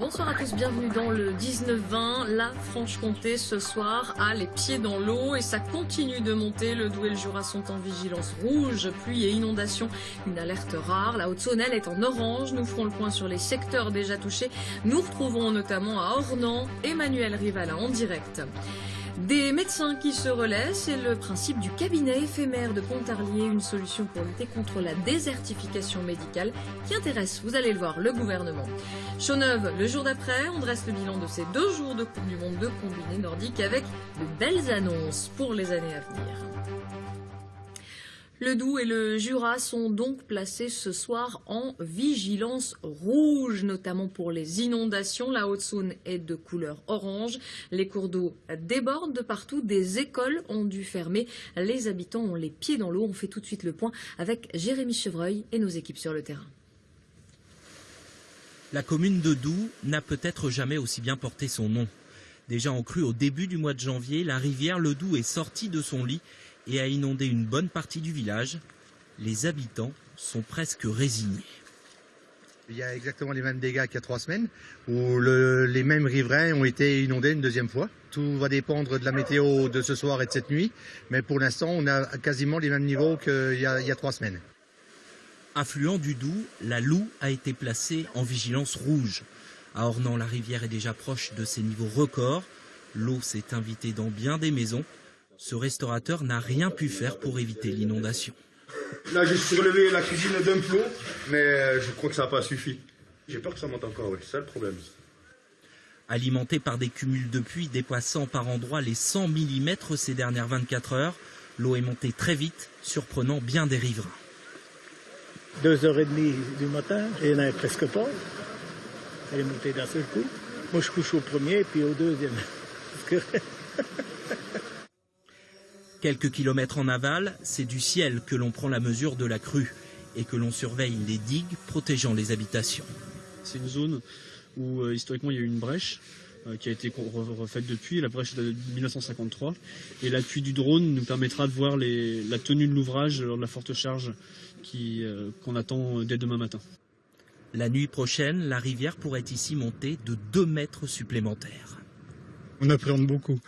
Bonsoir à tous, bienvenue dans le 19-20. La Franche-Comté ce soir a les pieds dans l'eau et ça continue de monter. Le Doubs et le Jura sont en vigilance rouge, pluie et inondation. Une alerte rare. La Haute-Saône, est en orange. Nous ferons le point sur les secteurs déjà touchés. Nous retrouvons notamment à Ornans Emmanuel Rivala en direct. Des médecins qui se relaient, c'est le principe du cabinet éphémère de Pontarlier, une solution pour lutter contre la désertification médicale qui intéresse, vous allez le voir, le gouvernement. Chauneuve, le jour d'après, on dresse le bilan de ces deux jours de Coupe du Monde de combiné nordique avec de belles annonces pour les années à venir. Le Doubs et le Jura sont donc placés ce soir en vigilance rouge, notamment pour les inondations. La Haute-Saône est de couleur orange. Les cours d'eau débordent de partout. Des écoles ont dû fermer. Les habitants ont les pieds dans l'eau. On fait tout de suite le point avec Jérémy Chevreuil et nos équipes sur le terrain. La commune de Doubs n'a peut-être jamais aussi bien porté son nom. Déjà en crue au début du mois de janvier, la rivière Le Doubs est sortie de son lit et a inondé une bonne partie du village. Les habitants sont presque résignés. Il y a exactement les mêmes dégâts qu'il y a trois semaines, où les mêmes riverains ont été inondés une deuxième fois. Tout va dépendre de la météo de ce soir et de cette nuit, mais pour l'instant, on a quasiment les mêmes niveaux qu'il y, a, trois semaines. Affluent du Doubs, la Loue a été placée en vigilance rouge. À Ornans, la rivière est déjà proche de ses niveaux records. L'eau s'est invitée dans bien des maisons ce restaurateur n'a rien pu faire pour éviter l'inondation. Là, j'ai surlevé la cuisine d'un plomb, mais euh, je crois que ça n'a pas suffi. J'ai peur que ça monte encore, oui, c'est ça le problème. Alimenté par des cumuls de pluie dépassant par endroits les 100 mm ces dernières 24 heures, l'eau est montée très vite, surprenant bien des riverains. Deux heures et demie du matin, il n'y en avait presque pas. Elle est montée d'un seul coup. Moi, je couche au premier, puis au deuxième. Quelques kilomètres en aval, c'est du ciel que l'on prend la mesure de la crue et que l'on surveille les digues protégeant les habitations. C'est une zone où euh, historiquement il y a eu une brèche euh, qui a été refaite depuis. La brèche de 1953. Et l'appui du drone nous permettra de voir la tenue de l'ouvrage lors de la forte charge euh, qu'on attend dès demain matin. La nuit prochaine, la rivière pourrait ici monter de 2 mètres supplémentaires. On appréhende beaucoup.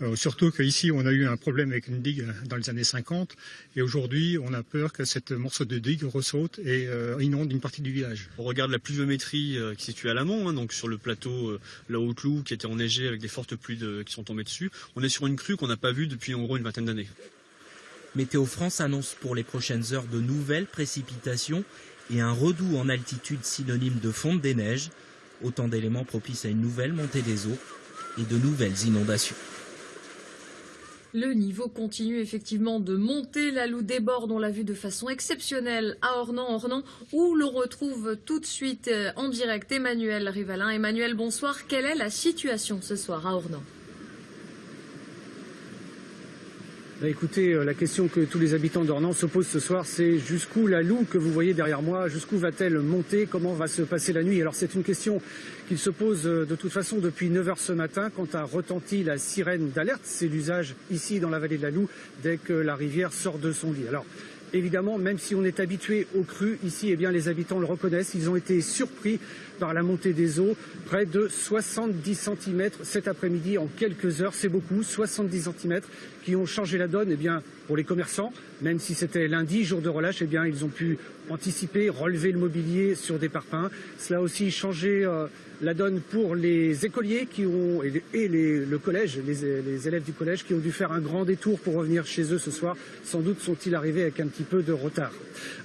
Euh, surtout qu'ici, on a eu un problème avec une digue dans les années 50, et aujourd'hui, on a peur que cette morceau de digue ressaute et euh, inonde une partie du village. On regarde la pluviométrie euh, qui est située à l'amont, hein, donc sur le plateau La Haute-Loup, qui était enneigé avec des fortes pluies qui sont tombées dessus. On est sur une crue qu'on n'a pas vue depuis en gros une vingtaine d'années. Météo France annonce pour les prochaines heures de nouvelles précipitations et un redout en altitude synonyme de fonte des neiges, autant d'éléments propices à une nouvelle montée des eaux et de nouvelles inondations. Le niveau continue effectivement de monter. La Loue déborde, on l'a vu de façon exceptionnelle à Ornans, Ornans, où l'on retrouve tout de suite euh, en direct Emmanuel Rivalin. Emmanuel, bonsoir. Quelle est la situation ce soir à Ornans Bah, écoutez, euh, la question que tous les habitants d'Ornans se posent ce soir, c'est jusqu'où la loue que vous voyez derrière moi, jusqu'où va-t-elle monter Comment va se passer la nuit? Alors c'est une question qu'il se pose euh, de toute façon depuis 9 heures ce matin quand a retenti la sirène d'alerte. C'est l'usage ici dans la vallée de la Loue dès que la rivière sort de son lit. Évidemment, même si on est habitué aux crues, ici, eh bien, les habitants le reconnaissent. Ils ont été surpris par la montée des eaux, près de 70 cm cet après-midi en quelques heures. C'est beaucoup, 70 cm qui ont changé la donne eh bien, pour les commerçants. Même si c'était lundi, jour de relâche, eh bien, ils ont pu anticiper, relever le mobilier sur des parpaings. Cela a aussi changé euh, la donne pour les écoliers qui ont, et, le collège, les, élèves du collège qui ont dû faire un grand détour pour revenir chez eux ce soir. Sans doute sont-ils arrivés avec un petit peu de retard.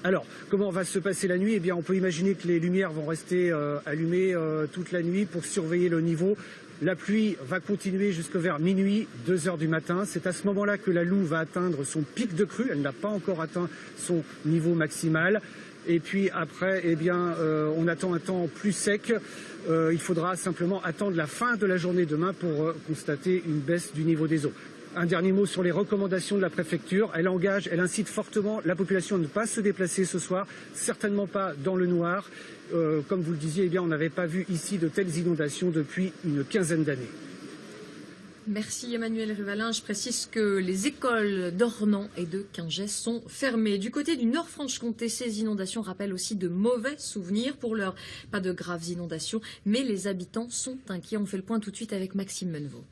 Alors, comment va se passer la nuit? Eh bien, on peut imaginer que les lumières vont rester euh, allumées euh, toute la nuit pour surveiller le niveau. La pluie va continuer jusque vers minuit, 2 heures du matin. C'est à ce moment-là que la Loue va atteindre son pic de crue. Elle n'a pas encore atteint son niveau maximal. Et puis après, eh bien, euh, on attend un temps plus sec. Euh, il faudra simplement attendre la fin de la journée demain pour euh, constater une baisse du niveau des eaux. Un dernier mot sur les recommandations de la préfecture. Elle engage, elle incite fortement la population à ne pas se déplacer ce soir, certainement pas dans le noir. comme vous le disiez, eh bien, on n'avait pas vu ici de telles inondations depuis une quinzaine d'années. Merci Emmanuel Rivalin. Je précise que les écoles d'Ornans et de Quingès sont fermées. Du côté du Nord-Franche-Comté, ces inondations rappellent aussi de mauvais souvenirs. Pour l'heure, pas de graves inondations, mais les habitants sont inquiets. On fait le point tout de suite avec Maxime Menevaux.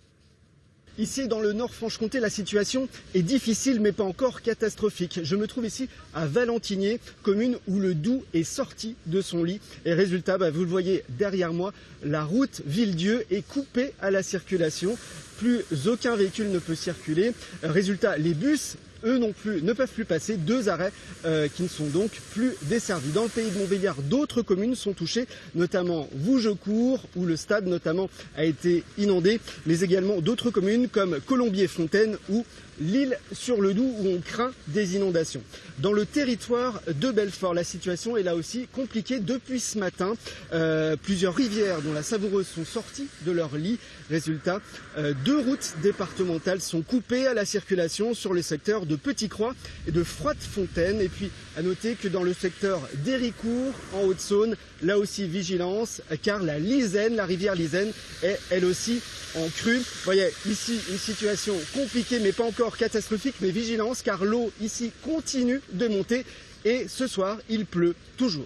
Ici, dans le Nord-Franche-Comté, la situation est difficile, mais pas encore catastrophique. Je me trouve ici à Valentinier, commune où le Doubs est sorti de son lit. Et résultat, bah, vous le voyez derrière moi, la route Villedieu est coupée à la circulation. Plus aucun véhicule ne peut circuler. Résultat, les bus eux non plus ne peuvent plus passer. Deux arrêts euh, qui ne sont donc plus desservis. Dans le pays de Montbéliard, d'autres communes sont touchées, notamment Vougecourt, où le stade notamment a été inondé, mais également d'autres communes comme Colombier-Fontaine ou l'île sur le Doubs où on craint des inondations. Dans le territoire de Belfort, la situation est là aussi compliquée depuis ce matin. Euh, plusieurs rivières, dont la Savoureuse, sont sorties de leur lit. Résultat, euh, deux routes départementales sont coupées à la circulation sur le secteur de Petit-Croix et de Froide-Fontaine. Et puis, à noter que dans le secteur d'Héricourt, en Haute-Saône, là aussi vigilance, car la Lisaine, la rivière Lisaine, est elle aussi en crue. Vous voyez, ici, une situation compliquée, mais pas encore catastrophique, mais vigilance, car l'eau ici continue de monter. Et ce soir, il pleut toujours.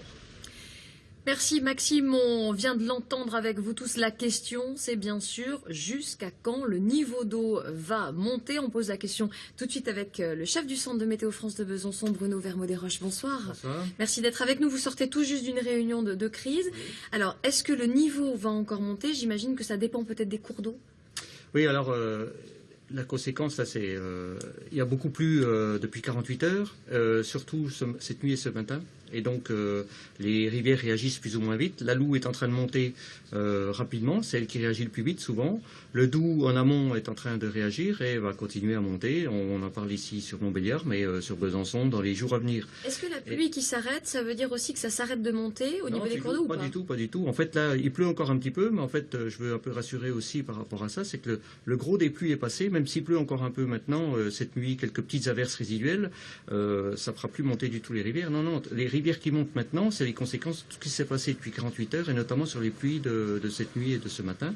Merci Maxime, on vient de l'entendre avec vous tous. La question, c'est bien sûr jusqu'à quand le niveau d'eau va monter? On pose la question tout de suite avec euh, le chef du centre de météo France de Besançon, Bruno Vermaux-Desroches. Bonsoir. Bonsoir. Merci d'être avec nous. Vous sortez tout juste d'une réunion de, de crise. Alors, est-ce que le niveau va encore monter? J'imagine que ça dépend peut-être des cours d'eau. Oui, alors euh, la conséquence, là, c'est euh, il y a beaucoup plu euh, depuis 48 heures, euh, surtout ce- cette nuit et ce matin. Et donc, euh, les rivières réagissent plus ou moins vite. La Loue est en train de monter euh, rapidement, c'est elle qui réagit le plus vite souvent. Le Doubs, en amont, est en train de réagir et va continuer à monter. On, on en parle ici sur Montbéliard, mais euh, sur Besançon dans les jours à venir. Est-ce que la pluie qui s'arrête, ça veut dire aussi que ça s'arrête de monter au Non, niveau des cours d'eau ou pas, pas du tout, pas du tout. En fait, là, il pleut encore un petit peu, mais en fait, je veux un peu rassurer aussi par rapport à ça, c'est que le, le gros des pluies est passé, même s'il pleut encore un peu maintenant, cette nuit, quelques petites averses résiduelles, ça fera plus monter du tout les rivières. Non, non, les rivières qui montent maintenant, c'est les conséquences de tout ce qui s'est passé depuis 48 heures, et notamment sur les pluies de, de cette nuit et de ce matin.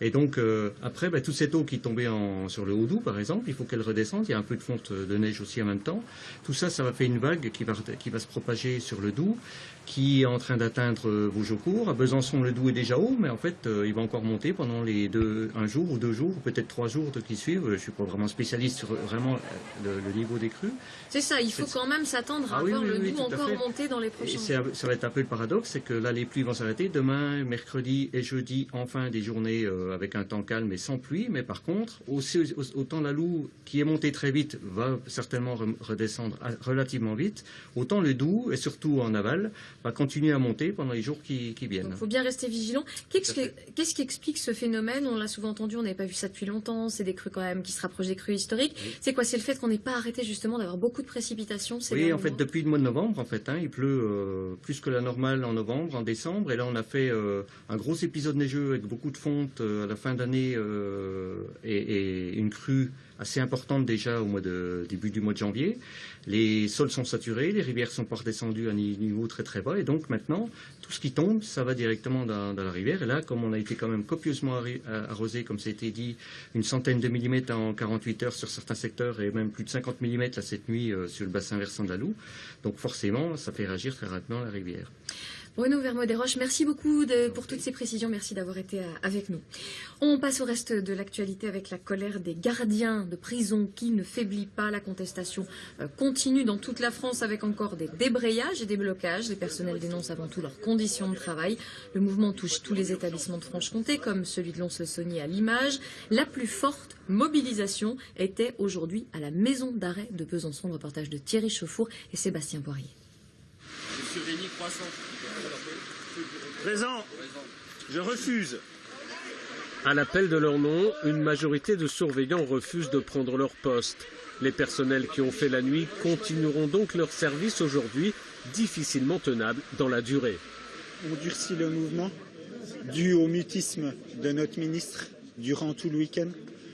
Et donc, euh, après, bah, toute cette eau qui tombait en, sur le Haut-Doubs, par exemple, il faut qu'elle redescende. Il y a un peu de fonte de neige aussi en même temps. Tout ça, ça va faire une vague qui va, qui va se propager sur le Doubs, qui est en train d'atteindre Vougecourt. À Besançon, le Doubs est déjà haut, mais en fait, euh, il va encore monter pendant les deux, un jour ou deux jours, ou peut-être trois jours de- qui suivent. Je suis pas vraiment spécialiste sur vraiment le, le niveau des crues. C'est ça, il faut quand même s'attendre à Ah oui, voir oui, le oui, Doubs à encore fait. Dans les prochains jours. ça va être un peu le paradoxe, c'est que là, les pluies vont s'arrêter. Demain, mercredi et jeudi, enfin, des journées euh, avec un temps calme et sans pluie. Mais par contre, aussi, autant la Loue, qui est montée très vite, va certainement re- redescendre à- relativement vite. Autant le Doubs, et surtout en aval, va continuer à monter pendant les jours qui, qui viennent. Il faut bien rester vigilant. Qu'est-ce qui explique ce phénomène? On l'a souvent entendu, on n'avait pas vu ça depuis longtemps. C'est des crues quand même qui se rapprochent des crues historiques. C'est quoi? C'est le fait qu'on n'ait pas arrêté justement d'avoir beaucoup de précipitations ces Oui, en fait, mois? depuis le mois de novembre, en fait, hein, il pleut euh, plus que la normale en novembre, en décembre, et là, on a fait euh, un gros épisode neigeux avec beaucoup de fonte euh, à la fin d'année et, et une crue assez importante déjà au début du mois de janvier. Les sols sont saturés, les rivières sont pas redescendues à un niveau très très bas, et donc maintenant, tout ce qui tombe, ça va directement dans, la rivière. Et là, comme on a été quand même copieusement arri- arrosé, comme ça a été dit, une centaine de millimètres en 48 heures sur certains secteurs et même plus de 50 millimètres cette nuit euh, sur le bassin versant de la Loue. Donc forcément, ça fait réagir très rapidement la rivière. Bruno Vermaux-Desroches, merci beaucoup pour toutes ces précisions. Merci d'avoir été euh, avec nous. On passe au reste de l'actualité avec la colère des gardiens de prison qui ne faiblit pas. La contestation euh, continue dans toute la France avec encore des débrayages et des blocages. Les personnels dénoncent avant tout leurs conditions de travail. Le mouvement touche tous les établissements de Franche-Comté, comme celui de Lons-le-Saunier à l'image. La plus forte mobilisation était aujourd'hui à la maison d'arrêt de Besançon. Reportage de Thierry Chauffour et Sébastien Poirier. Présent. Je refuse. À l'appel de leur nom, une majorité de surveillants refusent de prendre leur poste. Les personnels qui ont fait la nuit continueront donc leur service aujourd'hui, difficilement tenable dans la durée. On durcit le mouvement dû au mutisme de notre ministre durant tout le week-end,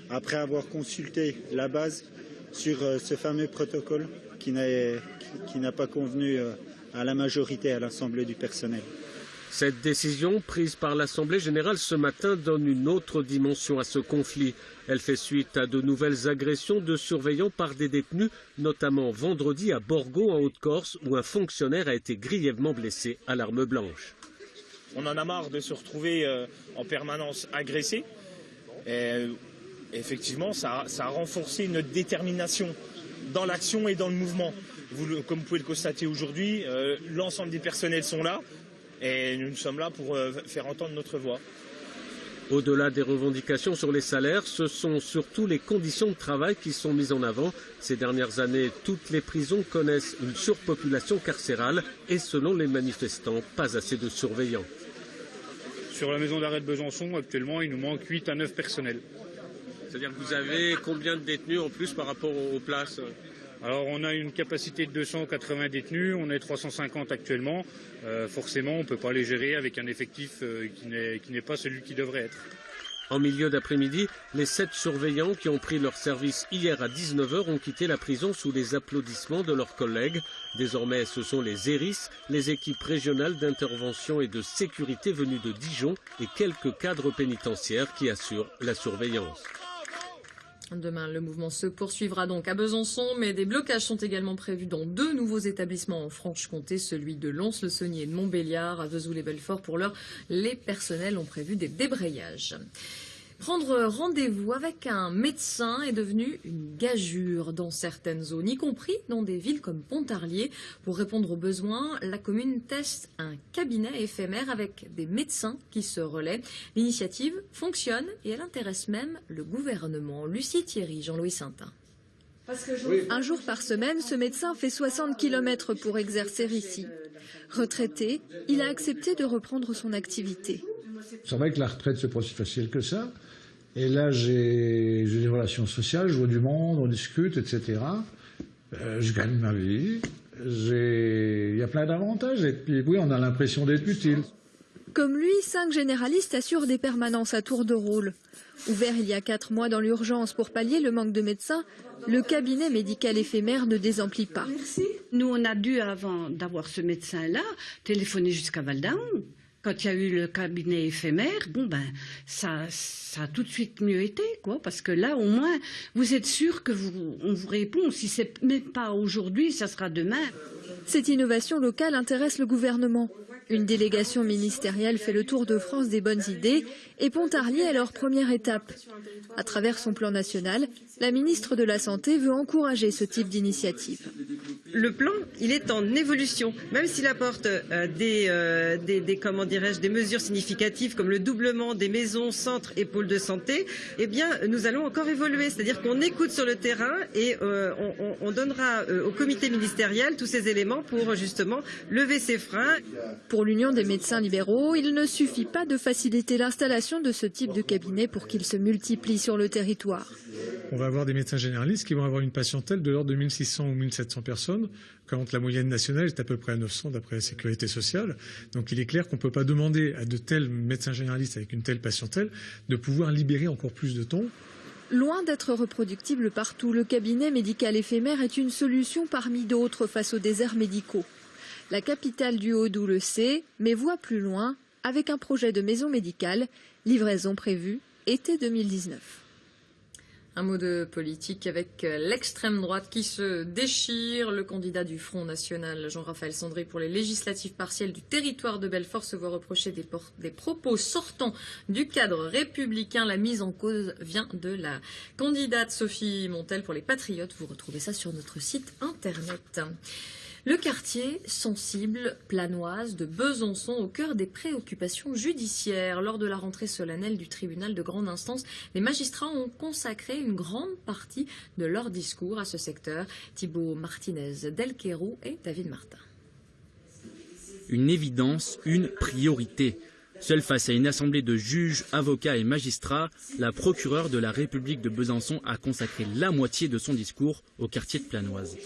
après avoir consulté la base sur euh, ce fameux protocole qui n'a pas convenu euh, à la majorité à l'Assemblée du personnel. Cette décision prise par l'Assemblée générale ce matin donne une autre dimension à ce conflit. Elle fait suite à de nouvelles agressions de surveillants par des détenus, notamment vendredi à Borgo en Haute-Corse où un fonctionnaire a été grièvement blessé à l'arme blanche. On en a marre de se retrouver euh, en permanence agressé. Et, effectivement, ça, a renforcé notre détermination dans l'action et dans le mouvement. Comme vous pouvez le constater aujourd'hui, euh, l'ensemble des personnels sont là et nous sommes là pour euh, faire entendre notre voix. Au-delà des revendications sur les salaires, ce sont surtout les conditions de travail qui sont mises en avant. Ces dernières années, toutes les prisons connaissent une surpopulation carcérale et selon les manifestants, pas assez de surveillants. Sur la maison d'arrêt de Besançon, actuellement, il nous manque 8 à 9 personnels. C'est-à-dire que vous avez combien de détenus en plus par rapport aux places? Alors on a une capacité de 280 détenus, on est 350 actuellement. Euh, forcément, on ne peut pas les gérer avec un effectif euh, qui n'est pas celui qui devrait être. En milieu d'après-midi, les sept surveillants qui ont pris leur service hier à 19h ont quitté la prison sous les applaudissements de leurs collègues. Désormais, ce sont les ERIS, les équipes régionales d'intervention et de sécurité venues de Dijon et quelques cadres pénitentiaires qui assurent la surveillance. Demain, le mouvement se poursuivra donc à Besançon, mais des blocages sont également prévus dans deux nouveaux établissements en Franche-Comté, celui de Lons-le-Saunier et de Montbéliard. À Vesoul-les-Belfort, pour l'heure, les personnels ont prévu des débrayages. Prendre rendez-vous avec un médecin est devenu une gageure dans certaines zones, y compris dans des villes comme Pontarlier. Pour répondre aux besoins, la commune teste un cabinet éphémère avec des médecins qui se relaient. L'initiative fonctionne et elle intéresse même le gouvernement. Lucie Thierry, Jean-Louis Saintin. Un jour par semaine, ce médecin fait 60 km pour exercer ici. Retraité, il a accepté de reprendre son activité. C'est vrai que la retraite, c'est pas aussi facile que ça. Et là, j'ai des relations sociales, je vois du monde, on discute, etc. Euh, je gagne ma vie. Il y a plein d'avantages. Et puis, oui, on a l'impression d'être utile. Comme lui, cinq généralistes assurent des permanences à tour de rôle. Ouvert il y a quatre mois dans l'urgence pour pallier le manque de médecins, le cabinet médical éphémère ne désemplit pas. Nous, on a dû, avant d'avoir ce médecin-là, téléphoner jusqu'à Valdaon. Quand il y a eu le cabinet éphémère, bon ben ça, ça a tout de suite mieux été, quoi, parce que là au moins vous êtes sûr que vous, vous répond. Si c'est pas aujourd'hui, ça sera demain. Cette innovation locale intéresse le gouvernement. Une délégation ministérielle fait le tour de France des bonnes idées et Pontarlier est leur première étape. À travers son plan national, la ministre de la Santé veut encourager ce type d'initiative. Le plan, il est en évolution. Même s'il apporte euh, des, euh, des, des, comment dirais-je, des mesures significatives comme le doublement des maisons, centres et pôles de santé, eh bien, nous allons encore évoluer. C'est-à-dire qu'on écoute sur le terrain et euh, on, on, donnera euh, au comité ministériel tous ces éléments pour justement lever ces freins. Pour l'Union des médecins libéraux, il ne suffit pas de faciliter l'installation de ce type de cabinet pour qu'il se multiplie sur le territoire. On va avoir des médecins généralistes qui vont avoir une patientèle de l'ordre de 1600 ou 1700 personnes, quand la moyenne nationale est à peu près à 900 d'après la sécurité sociale. Donc il est clair qu'on ne peut pas demander à de tels médecins généralistes avec une telle patientèle de pouvoir libérer encore plus de temps. Loin d'être reproductible partout, le cabinet médical éphémère est une solution parmi d'autres face aux déserts médicaux. La capitale du Haut-Doubs le sait, mais voit plus loin avec un projet de maison médicale, livraison prévue été 2019. Un mot de politique avec l'extrême droite qui se déchire. Le candidat du Front National, Jean-Raphaël Sandré, pour les législatives partielles du territoire de Belfort, se voit reprocher des, des, propos sortant du cadre républicain. La mise en cause vient de la candidate Sophie Montel pour les Patriotes. Vous retrouvez ça sur notre site internet. Le quartier sensible planoise de Besançon au cœur des préoccupations judiciaires. Lors de la rentrée solennelle du tribunal de grande instance, les magistrats ont consacré une grande partie de leur discours à ce secteur. Thibault Martinez, Delquerou et David Martin. Une évidence, une priorité. Seule face à une assemblée de juges, avocats et magistrats, la procureure de la République de Besançon a consacré la moitié de son discours au quartier de Planoise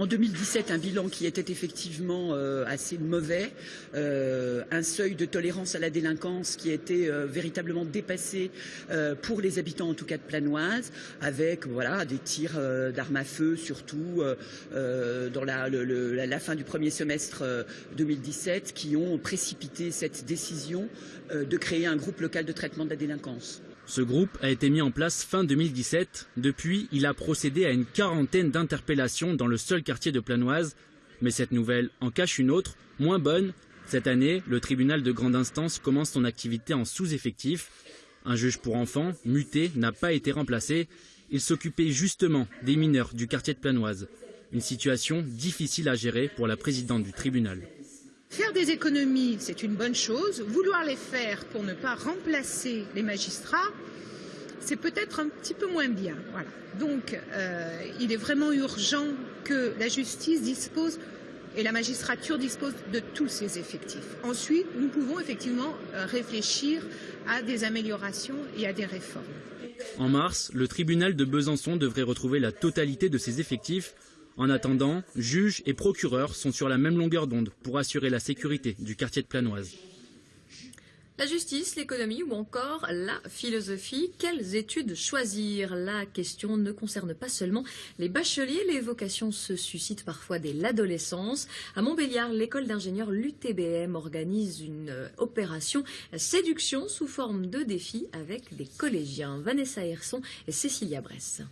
En 2017, un bilan qui était effectivement euh, assez mauvais, euh, un seuil de tolérance à la délinquance qui été euh, véritablement dépassé pour les habitants, en tout cas de Planoise, avec voilà des tirs d'armes à feu, surtout dans la, la, fin du premier semestre 2017, qui ont précipité cette décision de créer un groupe local de traitement de la délinquance. Ce groupe a été mis en place fin 2017. Depuis, il a procédé à une quarantaine d'interpellations dans le seul quartier de Planoise. Mais cette nouvelle en cache une autre, moins bonne. Cette année, le tribunal de grande instance commence son activité en sous-effectif. Un juge pour enfants, muté, n'a pas été remplacé. Il s'occupait justement des mineurs du quartier de Planoise. Une situation difficile à gérer pour la présidente du tribunal. Faire des économies, c'est une bonne chose. Vouloir les faire pour ne pas remplacer les magistrats, c'est peut-être un petit peu moins bien. Donc, euh, il est vraiment urgent que la justice dispose et la magistrature dispose de tous ses effectifs. Ensuite, nous pouvons effectivement euh, réfléchir à des améliorations et à des réformes. En mars, le tribunal de Besançon devrait retrouver la totalité de ses effectifs en attendant, juges et procureurs sont sur la même longueur d'onde pour assurer la sécurité du quartier de Planoise. La justice, l'économie ou encore la philosophie, quelles études choisir? La question ne concerne pas seulement les bacheliers, les vocations se suscitent parfois dès l'adolescence. À Montbéliard, l'école d'ingénieurs l'UTBM organise une opération séduction sous forme de défi avec des collégiens. Vanessa Herson et Cécilia Bresse.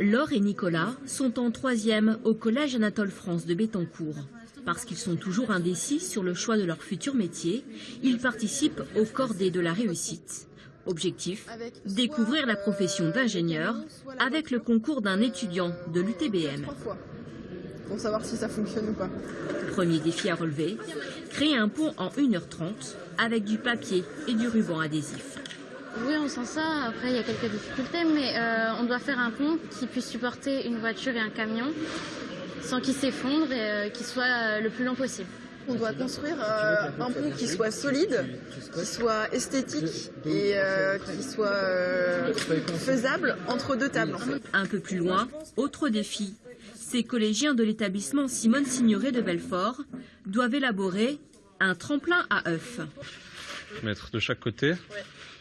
Laure et Nicolas sont en troisième au Collège Anatole France de Bétancourt. Parce qu'ils sont toujours indécis sur le choix de leur futur métier, ils participent au cordée de la réussite. Objectif, découvrir la profession d'ingénieur avec le concours d'un étudiant de l'UTBM. Pour savoir si ça fonctionne ou pas. Premier défi à relever, créer un pont en 1h30 avec du papier et du ruban adhésif. Oui, on sent ça. Après, il y a quelques difficultés, mais euh, on doit faire un pont qui puisse supporter une voiture et un camion sans qu'il s'effondre et euh, qu'il soit euh, le plus long possible. On doit construire un pont qui soit solide, qui soit esthétique et qui soit faisable entre deux tables. Un peu plus loin, autre défi. Ces collégiens de l'établissement Simone Signoret de Belfort doivent élaborer un tremplin à œufs. Mettre de chaque côté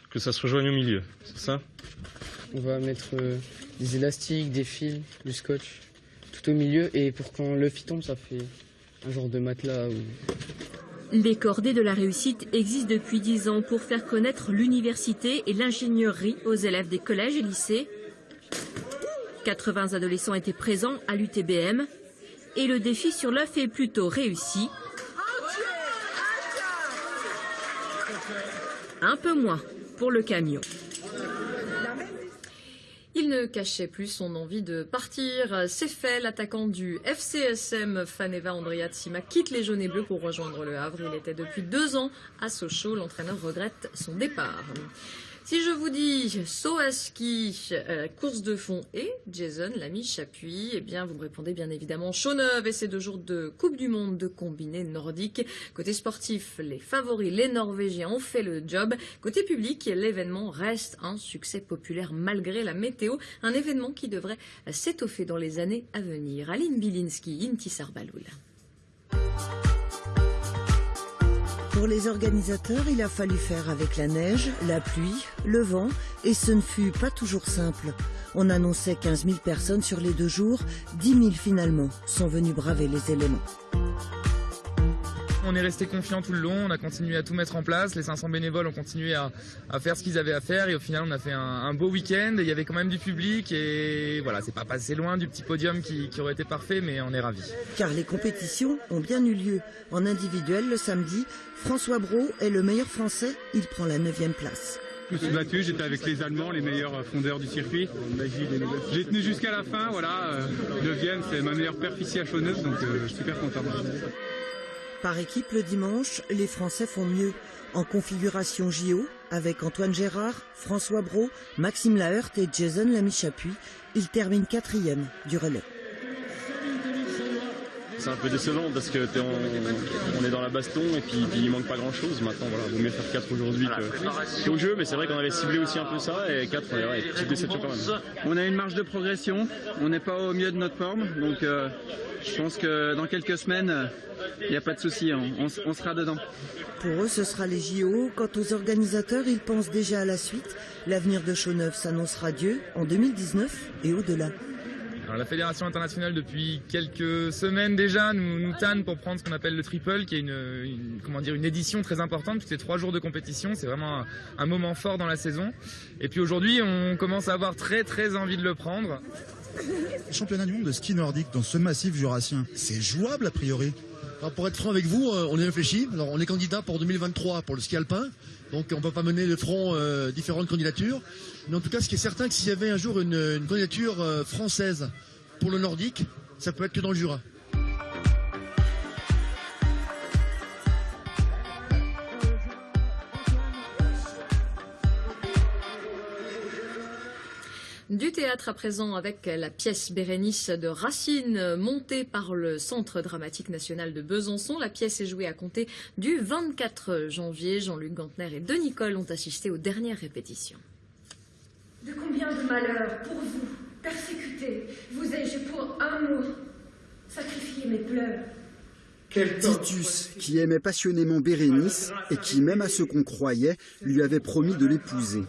que ça se rejoigne au milieu, c'est ça? On va mettre euh, des élastiques, des fils, du scotch, tout au milieu, et pour quand l'œuf tombe, ça fait un genre de matelas. Les cordées de la réussite existent depuis 10 ans pour faire connaître l'université et l'ingénierie aux élèves des collèges et lycées. 80 adolescents étaient présents à l'UTBM et le défi sur l'œuf est plutôt réussi. Un peu moins pour le camion. Il ne cachait plus son envie de partir. C'est fait, l'attaquant du FCSM, Faneva Andriatsima, quitte les jaunes et bleus pour rejoindre le Havre. Il était depuis deux ans à Sochaux. L'entraîneur regrette son départ. Si je vous dis saut à ski, euh, course de fond et Jason l'ami Chapuis, eh bien vous me répondez bien évidemment Chauneuve et ces deux jours de Coupe du Monde de combiné nordique. Côté sportif, les favoris, les Norvégiens ont fait le job. Côté public, l'événement reste un succès populaire malgré la météo, un événement qui devrait s'étoffer dans les années à venir. Aline Bilinski, Intisar Baloul. Pour les organisateurs, il a fallu faire avec la neige, la pluie, le vent, et ce ne fut pas toujours simple. On annonçait 15 000 personnes sur les deux jours, 10 000 finalement sont venus braver les éléments. On est resté confiant tout le long, on a continué à tout mettre en place, les 500 bénévoles ont continué à, faire ce qu'ils avaient à faire et au final on a fait un, beau week-end, il y avait quand même du public et voilà, c'est pas passé loin du petit podium qui, aurait été parfait mais on est ravis. Car les compétitions ont bien eu lieu. En individuel le samedi, François Brault est le meilleur français, il prend la 9 place. Je me suis battu, j'étais avec les Allemands, les meilleurs fondeurs du circuit. J'ai tenu jusqu'à la fin, voilà. 9 c'est ma meilleure perf ici à Chauneuse, donc euh, je suis super content. Par équipe le dimanche, les Français font mieux. En configuration JO, avec Antoine Gérard, François Brault, Maxime Laheurt et Jason Lamy-Chapuis, ils terminent quatrième du relais. C'est un peu décevant parce que on, est dans la baston et puis, il manque pas grand chose. Maintenant, voilà, vaut mieux faire 4 aujourd'hui qu'au jeu, mais c'est vrai qu'on avait ciblé aussi un peu ça et 4, ouais, petite déception quand même. On a une marge de progression, on n'est pas au mieux de notre forme, donc euh, je pense que dans quelques semaines, il n'y a pas de souci, on, on sera dedans. Pour eux, ce sera les JO. Quant aux organisateurs, ils pensent déjà à la suite. L'avenir de Chauneuf s'annoncera Dieu en 2019 et au-delà. La Fédération internationale, depuis quelques semaines déjà, nous, nous tanne pour prendre ce qu'on appelle le triple, qui est une, édition très importante, puisque c'est trois jours de compétition. C'est vraiment un, moment fort dans la saison. Et puis aujourd'hui, on commence à avoir très très envie de le prendre. Championnat du monde de ski nordique dans ce massif jurassien, c'est jouable a priori? Pour être franc avec vous, euh, on y réfléchit. On est candidat pour 2023 pour le ski alpin. Donc, on ne peut pas mener de front euh, différentes candidatures. Mais en tout cas, ce qui est certain, que s'il y avait un jour une, candidature euh, française pour le nordique, ça peut être que dans le Jura. Du théâtre à présent avec la pièce Bérénice de Racine montée par le Centre dramatique national de Besançon. La pièce est jouée à compter du 24 janvier. Jean-Luc Gantner et Denis Nicole ont assisté aux dernières répétitions. De combien de malheurs pour vous, persécutés, vous ai-je pour amour sacrifié mes pleurs? Titus, qui aimait passionnément Bérénice et qui, même à ce qu'on croyait, lui avait promis de l'épouser.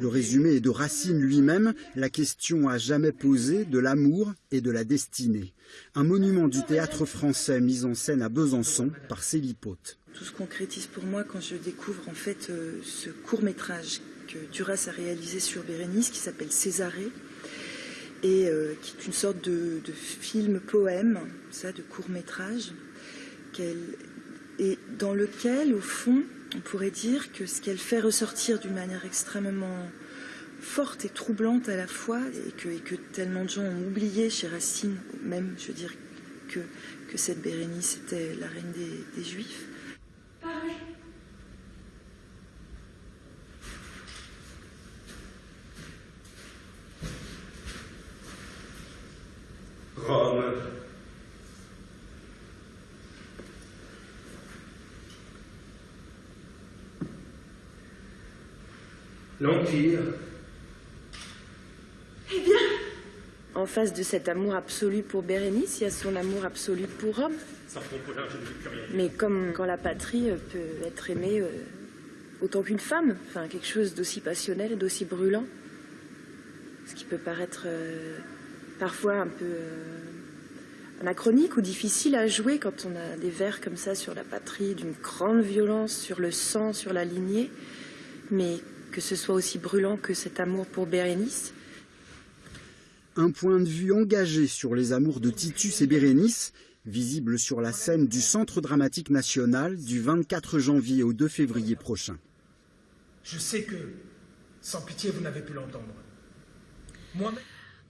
Le résumé est de Racine lui-même, la question à jamais posée de l'amour et de la destinée. Un monument du théâtre français mis en scène à Besançon par Célipote. Tout se concrétise pour moi quand je découvre en fait euh, ce court métrage que Duras a réalisé sur Bérénice qui s'appelle Césarée et euh, qui est une sorte de, de film poème, ça, de court et dans lequel, au fond, on pourrait dire que ce qu'elle fait ressortir d'une manière extrêmement forte et troublante à la fois, et que, tellement de gens ont oublié chez Racine, même, je veux dire, que cette Bérénice était la reine des, Juifs. Parlez. Rome l'Empire. Eh bien En face de cet amour absolu pour Bérénice, il y a son amour absolu pour Rome. Mais comme quand la patrie euh, peut être aimée euh, autant qu'une femme, enfin quelque chose d'aussi passionnel, d'aussi brûlant. Ce qui peut paraître euh, parfois un peu anachronique ou difficile à jouer quand on a des vers comme ça sur la patrie, d'une grande violence, sur le sang, sur la lignée. Mais que ce soit aussi brûlant que cet amour pour Bérénice. Un point de vue engagé sur les amours de Titus et Bérénice, visible sur la scène du Centre dramatique national du 24 janvier au 2 février prochain. Je sais que, sans pitié, vous n'avez pu l'entendre.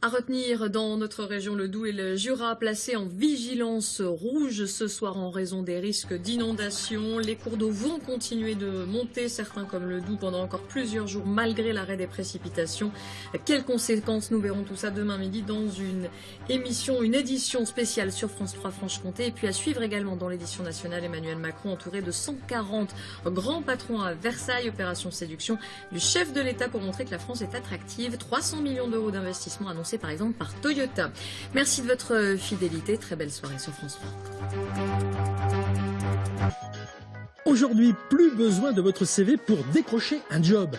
À retenir dans notre région le Doubs et le Jura placés en vigilance rouge ce soir en raison des risques d'inondation. Les cours d'eau vont continuer de monter, certains comme le Doubs pendant encore plusieurs jours malgré l'arrêt des précipitations. Quelles conséquences? Nous verrons tout ça demain midi dans une émission, une édition spéciale sur France 3 Franche-Comté. Et puis à suivre également dans l'édition nationale Emmanuel Macron entouré de 140 grands patrons à Versailles. Opération séduction du chef de l'État pour montrer que la France est attractive. 300 millions d'euros d'investissement annoncés par exemple par Toyota. Merci de votre fidélité. Très belle soirée sur France 3. Aujourd'hui, plus besoin de votre CV pour décrocher un job.